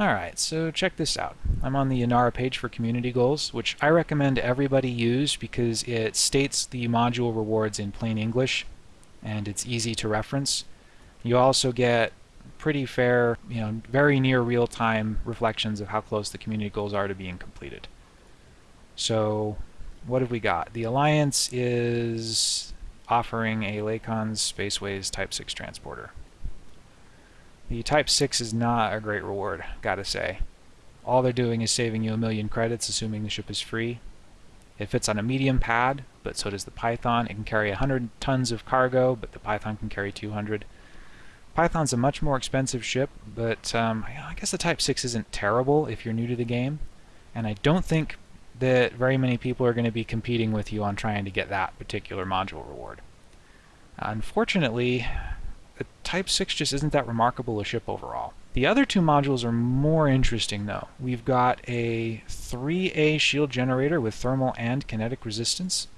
Alright, so check this out. I'm on the Inara page for community goals, which I recommend everybody use because it states the module rewards in plain English and it's easy to reference. You also get pretty fair, you know, very near real-time reflections of how close the community goals are to being completed. So what have we got? The Alliance is offering a Lakon's Spaceways Type 6 transporter. The Type 6 is not a great reward, gotta say. All they're doing is saving you a million credits, assuming the ship is free. It fits on a medium pad, but so does the Python. It can carry 100 tons of cargo, but the Python can carry 200. Python's a much more expensive ship, but um, I guess the Type 6 isn't terrible if you're new to the game. And I don't think that very many people are going to be competing with you on trying to get that particular module reward. Unfortunately, the Type 6 just isn't that remarkable a ship overall. The other two modules are more interesting though. We've got a 3A shield generator with thermal and kinetic resistance.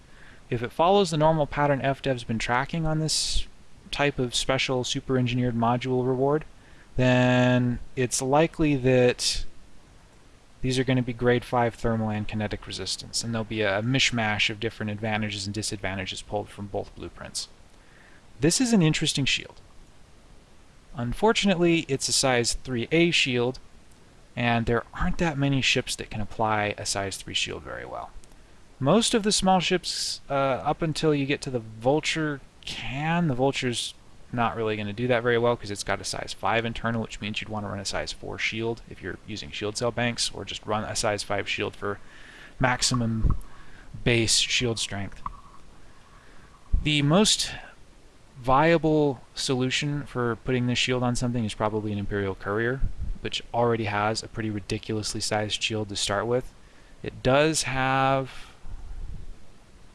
If it follows the normal pattern FDev's been tracking on this type of special super engineered module reward, then it's likely that these are going to be grade 5 thermal and kinetic resistance, and there'll be a mishmash of different advantages and disadvantages pulled from both blueprints. This is an interesting shield. Unfortunately, it's a size 3A shield, and there aren't that many ships that can apply a size 3 shield very well. Most of the small ships, uh, up until you get to the Vulture, can. The Vulture's not really going to do that very well because it's got a size 5 internal, which means you'd want to run a size 4 shield if you're using shield cell banks, or just run a size 5 shield for maximum base shield strength. The most viable solution for putting this shield on something is probably an Imperial Courier, which already has a pretty ridiculously sized shield to start with. It does have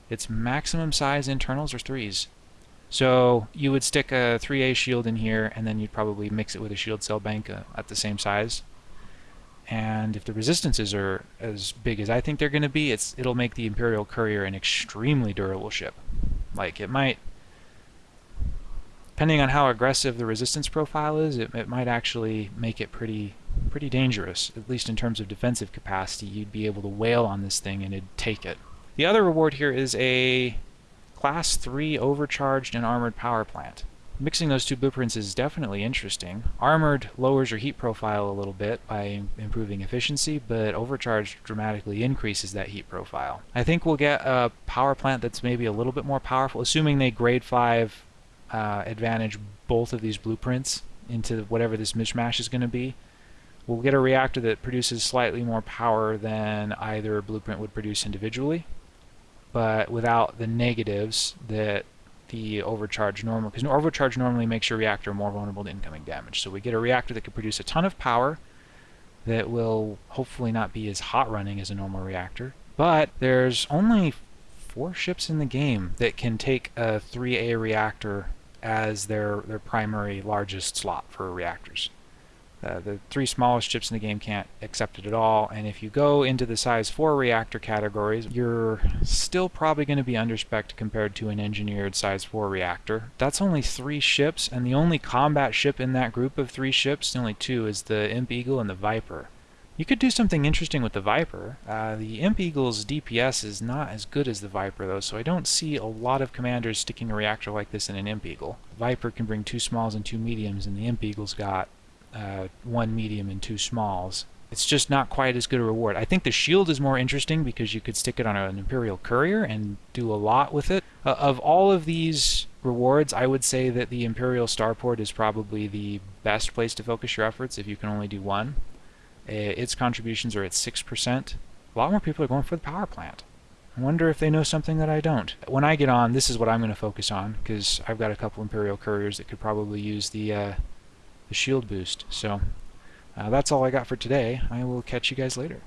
its maximum size internals are 3s. So you would stick a 3A shield in here and then you'd probably mix it with a shield cell bank uh, at the same size. And if the resistances are as big as I think they're going to be, it's it'll make the Imperial Courier an extremely durable ship. Like it might depending on how aggressive the resistance profile is, it, it might actually make it pretty pretty dangerous, at least in terms of defensive capacity. You'd be able to wail on this thing and it'd take it. The other reward here is a Class 3 overcharged and armored power plant. Mixing those two blueprints is definitely interesting. Armored lowers your heat profile a little bit by improving efficiency, but overcharged dramatically increases that heat profile. I think we'll get a power plant that's maybe a little bit more powerful, assuming they grade 5 uh, advantage both of these blueprints into whatever this mishmash is going to be. We'll get a reactor that produces slightly more power than either blueprint would produce individually, but without the negatives that the overcharge normal, because overcharge normally makes your reactor more vulnerable to incoming damage. So we get a reactor that can produce a ton of power that will hopefully not be as hot running as a normal reactor. But there's only four ships in the game that can take a 3A reactor as their, their primary largest slot for reactors. Uh, the three smallest ships in the game can't accept it at all, and if you go into the size 4 reactor categories, you're still probably going to be underspec compared to an engineered size 4 reactor. That's only three ships, and the only combat ship in that group of three ships, the only two, is the Imp Eagle and the Viper. You could do something interesting with the Viper. Uh, the Imp Eagle's DPS is not as good as the Viper though, so I don't see a lot of commanders sticking a reactor like this in an Imp Eagle. Viper can bring two smalls and two mediums, and the Imp Eagle's got uh, one medium and two smalls. It's just not quite as good a reward. I think the shield is more interesting because you could stick it on an Imperial Courier and do a lot with it. Uh, of all of these rewards, I would say that the Imperial Starport is probably the best place to focus your efforts if you can only do one. Uh, its contributions are at 6%. A lot more people are going for the power plant. I wonder if they know something that I don't. When I get on, this is what I'm going to focus on, because I've got a couple Imperial Couriers that could probably use the, uh, the shield boost. So uh, that's all I got for today. I will catch you guys later.